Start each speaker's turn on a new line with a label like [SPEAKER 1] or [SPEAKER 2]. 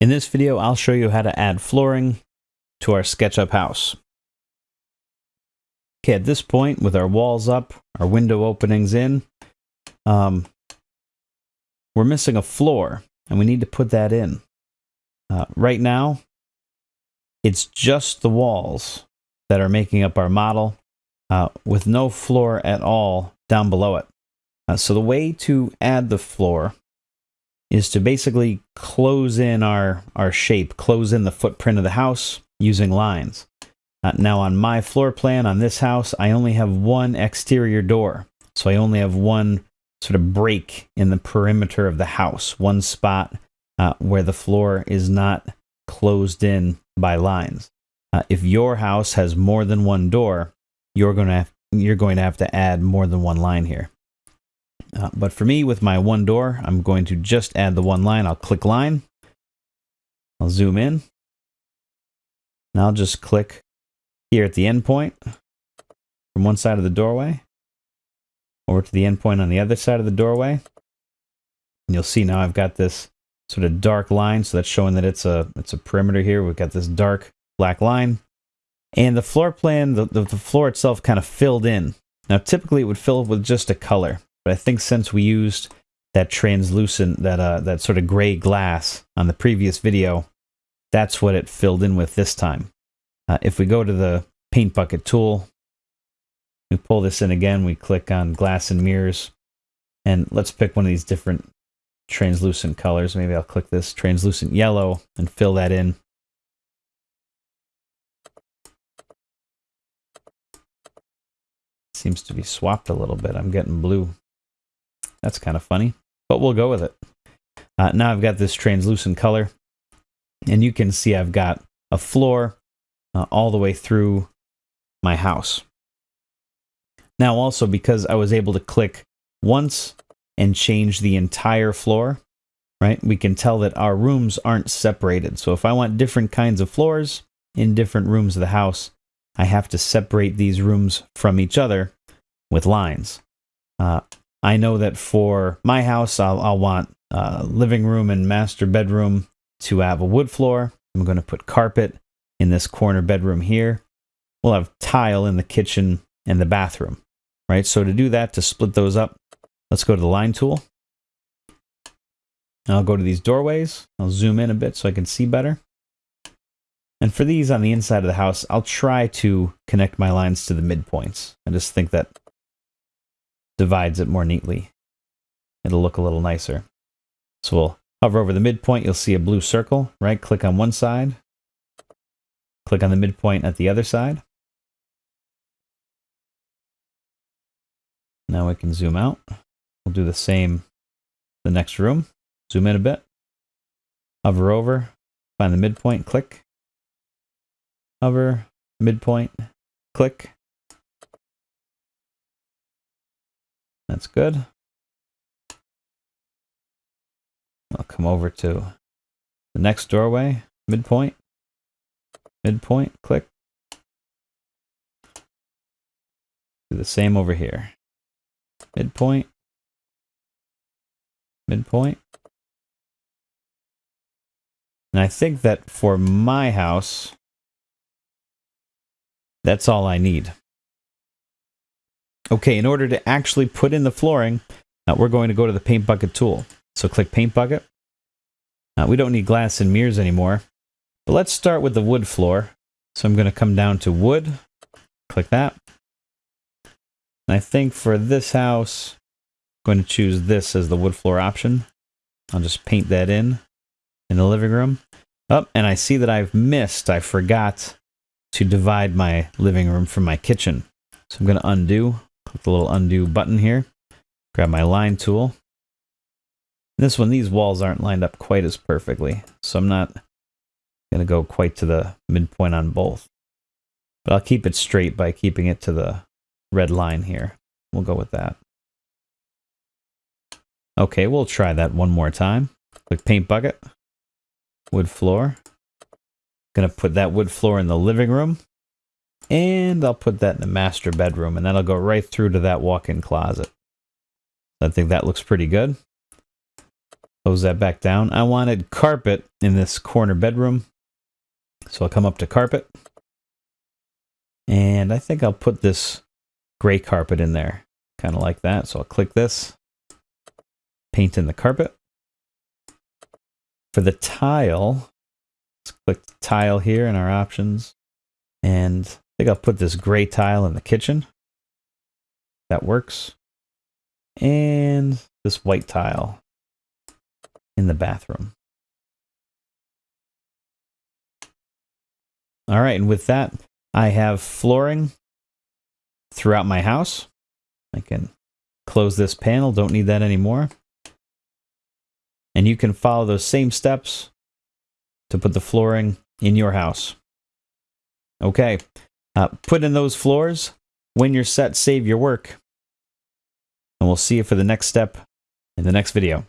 [SPEAKER 1] In this video, I'll show you how to add flooring to our SketchUp house. Okay, at this point, with our walls up, our window openings in, um, we're missing a floor, and we need to put that in. Uh, right now, it's just the walls that are making up our model, uh, with no floor at all down below it. Uh, so the way to add the floor is to basically close in our, our shape, close in the footprint of the house using lines. Uh, now on my floor plan on this house, I only have one exterior door. So I only have one sort of break in the perimeter of the house, one spot uh, where the floor is not closed in by lines. Uh, if your house has more than one door, you're going to you're going to have to add more than one line here. Uh, but for me, with my one door, I'm going to just add the one line. I'll click line. I'll zoom in. And I'll just click here at the endpoint from one side of the doorway over to the endpoint on the other side of the doorway. And you'll see now I've got this sort of dark line. So that's showing that it's a, it's a perimeter here. We've got this dark black line. And the floor plan, the, the, the floor itself kind of filled in. Now, typically it would fill with just a color. But I think since we used that translucent, that uh, that sort of gray glass on the previous video, that's what it filled in with this time. Uh, if we go to the paint bucket tool, we pull this in again, we click on glass and mirrors, and let's pick one of these different translucent colors. Maybe I'll click this translucent yellow and fill that in. Seems to be swapped a little bit. I'm getting blue. That's kind of funny, but we'll go with it. Uh, now I've got this translucent color, and you can see I've got a floor uh, all the way through my house. Now also because I was able to click once and change the entire floor, right? We can tell that our rooms aren't separated. So if I want different kinds of floors in different rooms of the house, I have to separate these rooms from each other with lines. Uh, I know that for my house, I'll, I'll want living room and master bedroom to have a wood floor. I'm going to put carpet in this corner bedroom here. We'll have tile in the kitchen and the bathroom, right? So to do that, to split those up, let's go to the line tool. I'll go to these doorways. I'll zoom in a bit so I can see better. And for these on the inside of the house, I'll try to connect my lines to the midpoints. I just think that divides it more neatly. It'll look a little nicer. So we'll hover over the midpoint. You'll see a blue circle, right? Click on one side. Click on the midpoint at the other side. Now we can zoom out. We'll do the same the next room. Zoom in a bit. Hover over. Find the midpoint. Click. Hover. Midpoint. Click. That's good. I'll come over to the next doorway, midpoint, midpoint, click. Do the same over here. Midpoint, midpoint. And I think that for my house, that's all I need. Okay, in order to actually put in the flooring, uh, we're going to go to the paint bucket tool. So click paint bucket. Uh, we don't need glass and mirrors anymore. But let's start with the wood floor. So I'm going to come down to wood, click that. And I think for this house, I'm going to choose this as the wood floor option. I'll just paint that in, in the living room. Oh, and I see that I've missed, I forgot to divide my living room from my kitchen. So I'm going to undo, Click the little undo button here. Grab my line tool. This one, these walls aren't lined up quite as perfectly, so I'm not going to go quite to the midpoint on both. But I'll keep it straight by keeping it to the red line here. We'll go with that. Okay, we'll try that one more time. Click paint bucket, wood floor. Gonna put that wood floor in the living room. And I'll put that in the master bedroom, and that'll go right through to that walk-in closet. I think that looks pretty good. Close that back down. I wanted carpet in this corner bedroom. So I'll come up to carpet. And I think I'll put this gray carpet in there. Kind of like that. So I'll click this. Paint in the carpet. For the tile, let's click the tile here in our options. And think I'll put this gray tile in the kitchen. That works. And this white tile in the bathroom. All right, and with that, I have flooring throughout my house. I can close this panel, don't need that anymore. And you can follow those same steps to put the flooring in your house. Okay, uh, put in those floors. When you're set, save your work. And we'll see you for the next step in the next video.